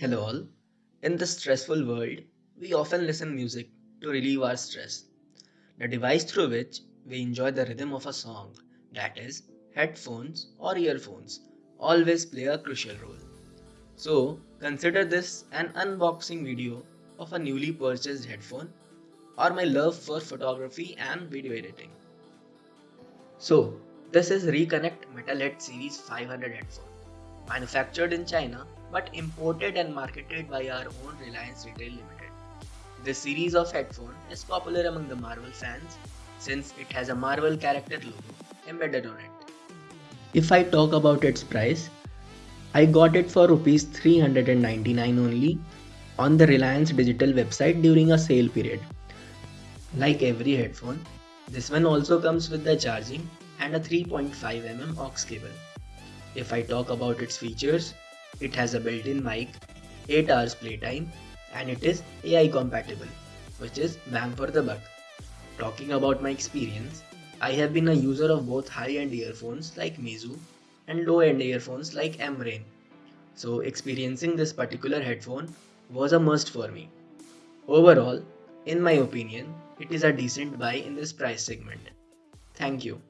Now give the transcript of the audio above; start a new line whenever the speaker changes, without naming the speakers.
Hello all. In this stressful world, we often listen music to relieve our stress. The device through which we enjoy the rhythm of a song, that is, headphones or earphones, always play a crucial role. So, consider this an unboxing video of a newly purchased headphone or my love for photography and video editing. So, this is Reconnect Metalhead Series 500 headphone, manufactured in China but imported and marketed by our own Reliance Retail Limited. This series of headphone is popular among the Marvel fans since it has a Marvel character logo embedded on it. If I talk about its price, I got it for rupees 399 only on the Reliance Digital website during a sale period. Like every headphone, this one also comes with the charging and a 3.5mm aux cable. If I talk about its features, it has a built-in mic, 8 hours playtime and it is AI compatible, which is bang for the buck. Talking about my experience, I have been a user of both high-end earphones like Meizu and low-end earphones like M-Rain. So experiencing this particular headphone was a must for me. Overall, in my opinion, it is a decent buy in this price segment. Thank you.